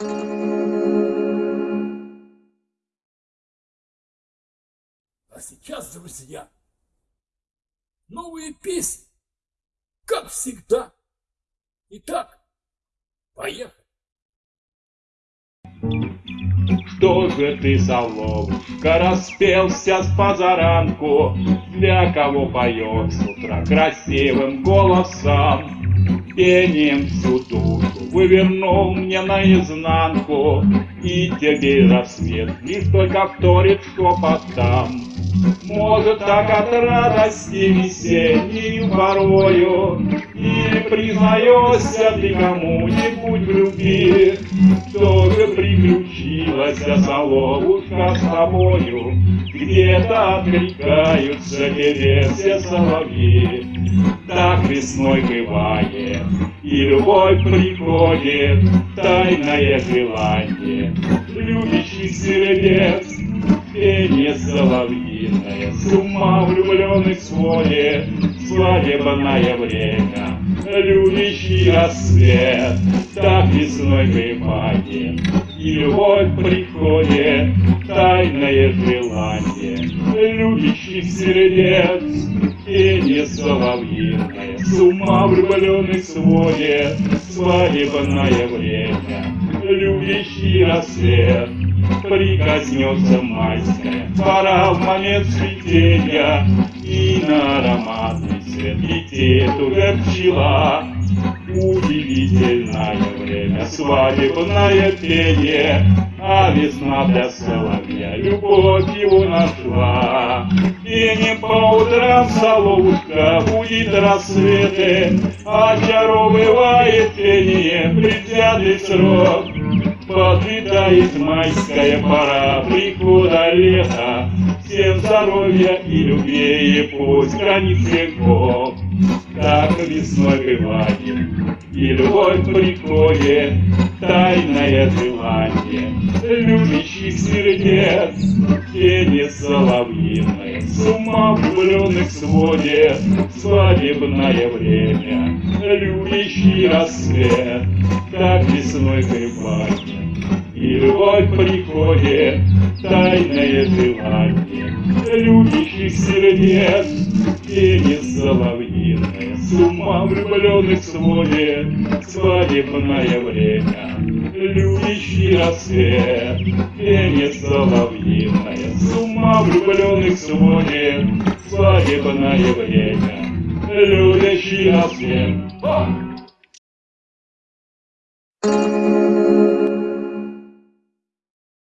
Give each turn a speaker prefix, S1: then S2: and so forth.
S1: А сейчас, друзья, новые песни, как всегда. Итак, поехали.
S2: Что же ты, соловушка, распелся с позаранку, Для кого поет с утра красивым голосом? Пением всю душу вывернул мне наизнанку, И тебе рассвет лишь только вторит шепотам. Может, так от радости весенней порою Или признаешься ты кому-нибудь в любви Что же приключилось, соловушка, с тобою Где-то откликаются тебе все соловьи. Так весной бывает, и любовь приходит Тайное желание любящих сердец Пение соловьиное, с ума влюбленных сводит Свадебное время, любящий рассвет. Так весной бывает, и любовь приходит. Тайное желание. Любящих сердец. Пение соловьиное, с ума влюбленных сводит Свадебное время, любящий рассвет. Прикоснется майская пора в момент цветения, и на ароматный свет летит уже пчела. Удивительное время, свадебное пение, а весна для соловья любовь его нашла. И не по утрам соловушка будет рассветы, очаровывает пение предвзятый срок. Подлетает майская пора прихода лета, Всем здоровья и любви, и пусть границ веков. Так весной бывает, и любовь приходит, Тайное желание любящих сердец, Тени соловьиные, с ума влюбленных сводит Свадебное время, любящий рассвет, Так весной бывает, и любовь приходит, Тайное желание. Любящих сердец, Тени соловьиные, с ума влюбленных сводит Свадебное время, любящий рассвет, Пение соловьиное, с ума влюбленных сводит Свадебное время, любящий рассвет. О!